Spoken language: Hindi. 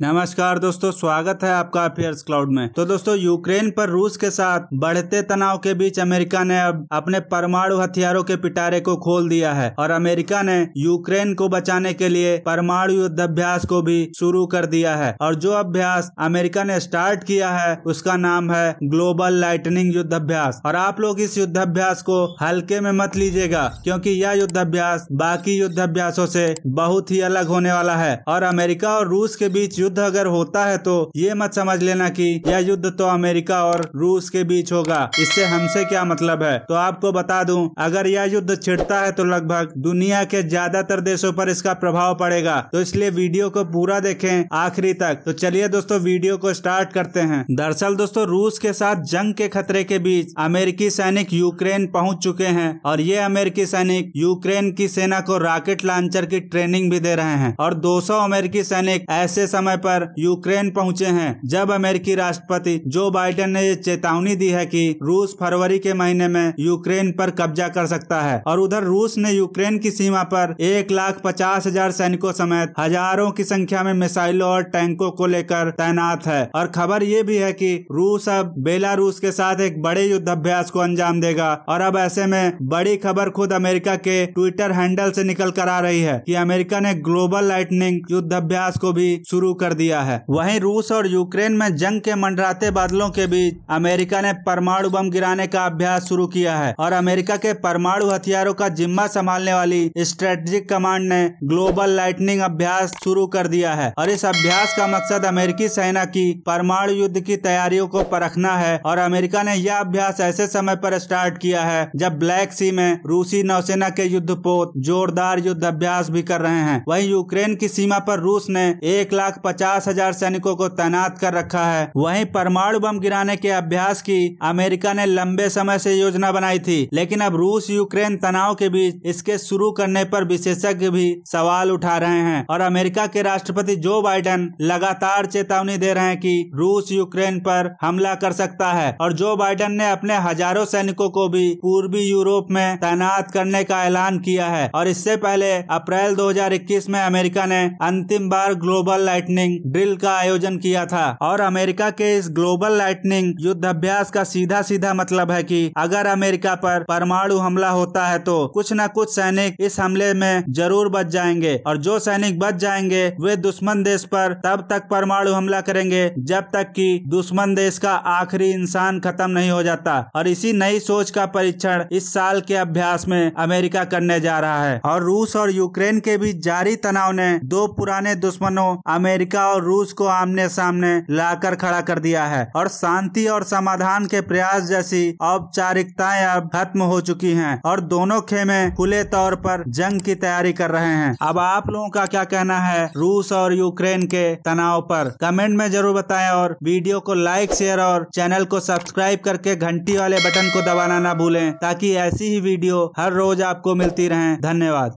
नमस्कार दोस्तों, स्वागत है आपका अफेयर्स क्लाउड में। तो दोस्तों, यूक्रेन पर रूस के साथ बढ़ते तनाव के बीच अमेरिका ने अब अपने परमाणु हथियारों के पिटारे को खोल दिया है और अमेरिका ने यूक्रेन को बचाने के लिए परमाणु युद्ध अभ्यास को भी शुरू कर दिया है। और जो अभ्यास अमेरिका ने स्टार्ट किया है, उसका नाम है ग्लोबल लाइटनिंग युद्ध अभ्यास और आप लोग इस युद्ध अभ्यास को हल्के में मत लीजिएगा, क्योंकि यह युद्ध अभ्यास बाकी युद्ध अभ्यासों से बहुत ही अलग होने वाला है। और अमेरिका और रूस के बीच युद्ध अगर होता है तो ये मत समझ लेना कि यह युद्ध तो अमेरिका और रूस के बीच होगा। इससे हमसे क्या मतलब है? तो आपको बता दूँ, अगर यह युद्ध छिड़ता है तो लगभग दुनिया के ज़्यादातर देशों पर इसका प्रभाव पड़ेगा। तो इसलिए वीडियो को पूरा देखें आखिरी तक। तो चलिए दोस्तों, वीडियो को स्टार्ट करते हैं। दरअसल दोस्तों, रूस के साथ जंग के खतरे के बीच अमेरिकी सैनिक यूक्रेन पहुँच चुके हैं और ये अमेरिकी सैनिक यूक्रेन की सेना को रॉकेट लॉन्चर की ट्रेनिंग भी दे रहे हैं। और 200 अमेरिकी सैनिक ऐसे समय पर यूक्रेन पहुँचे हैं। जब अमेरिकी राष्ट्रपति जो बाइडेन ने चेतावनी दी है कि रूस फरवरी के महीने में यूक्रेन पर कब्जा कर सकता है और उधर रूस ने यूक्रेन की सीमा पर एक लाख पचास हज़ार सैनिकों समेत हज़ारों की संख्या में मिसाइलों और टैंकों को लेकर तैनात है। और खबर ये भी है कि रूस अब बेलारूस के साथ एक बड़े युद्ध अभ्यास को अंजाम देगा और अब ऐसे में बड़ी खबर खुद अमेरिका के ट्विटर हैंडल से निकल कर आ रही है कि अमेरिका ने ग्लोबल लाइटनिंग युद्ध अभ्यास को भी शुरू कर दिया है। वहीं रूस और यूक्रेन में जंग के मंडराते बादलों के बीच अमेरिका ने परमाणु बम गिराने का अभ्यास शुरू किया है और अमेरिका के परमाणु हथियारों का जिम्मा संभालने वाली स्ट्रेटेजिक कमांड ने ग्लोबल लाइटनिंग अभ्यास शुरू कर दिया है और इस अभ्यास का मकसद अमेरिकी सेना की परमाणु युद्ध की तैयारियों को परखना है और अमेरिका ने यह अभ्यास ऐसे समय पर स्टार्ट किया है जब ब्लैक सी में रूसी नौसेना के युद्धपोत जोरदार युद्ध अभ्यास भी कर रहे हैं। वहीं यूक्रेन की सीमा पर रूस ने एक लाख पचास हज़ार सैनिकों को तैनात कर रखा है। वहीं परमाणु बम गिराने के अभ्यास की अमेरिका ने लंबे समय से योजना बनाई थी, लेकिन अब रूस यूक्रेन तनाव के बीच इसके शुरू करने पर विशेषज्ञ भी सवाल उठा रहे हैं और अमेरिका के राष्ट्रपति जो बाइडेन लगातार चेतावनी दे रहे हैं कि रूस यूक्रेन पर हमला कर सकता है और जो बाइडेन ने अपने हज़ारों सैनिकों को भी पूर्वी यूरोप में तैनात करने का ऐलान किया है। और इससे पहले अप्रैल 2021 में अमेरिका ने अंतिम बार ग्लोबल लाइटनिंग ड्रिल का आयोजन किया था। और अमेरिका के इस ग्लोबल लाइटनिंग युद्ध अभ्यास का सीधा सीधा मतलब है कि अगर अमेरिका पर परमाणु हमला होता है तो कुछ न कुछ सैनिक इस हमले में ज़रूर बच जाएँगे। और जो सैनिक बच जाएँगे, वे दुश्मन देश पर तब तक परमाणु हमला करेंगे, जब तक कि दुश्मन देश का आखिरी इंसान खत्म नहीं हो जाता। और इसी नई सोच का परीक्षण इस साल के अभ्यास में अमेरिका करने जा रहा है। और रूस और यूक्रेन के बीच जारी तनाव ने दो पुराने दुश्मनों अमेरिका और रूस को आमने सामने लाकर खड़ा कर दिया है और शांति और समाधान के प्रयास जैसी औपचारिकताएँ अब खत्म हो चुकी हैं और दोनों खेमे खुले तौर पर जंग की तैयारी कर रहे हैं। अब आप लोगों का क्या कहना है रूस और यूक्रेन के तनाव पर? कमेंट में ज़रूर बताएँ और वीडियो को लाइक, शेयर और चैनल को सब्सक्राइब करके घंटी वाले बटन को दबाना ना भूलें ताकि ऐसी ही वीडियो हर रोज आपको मिलती रहे। धन्यवाद।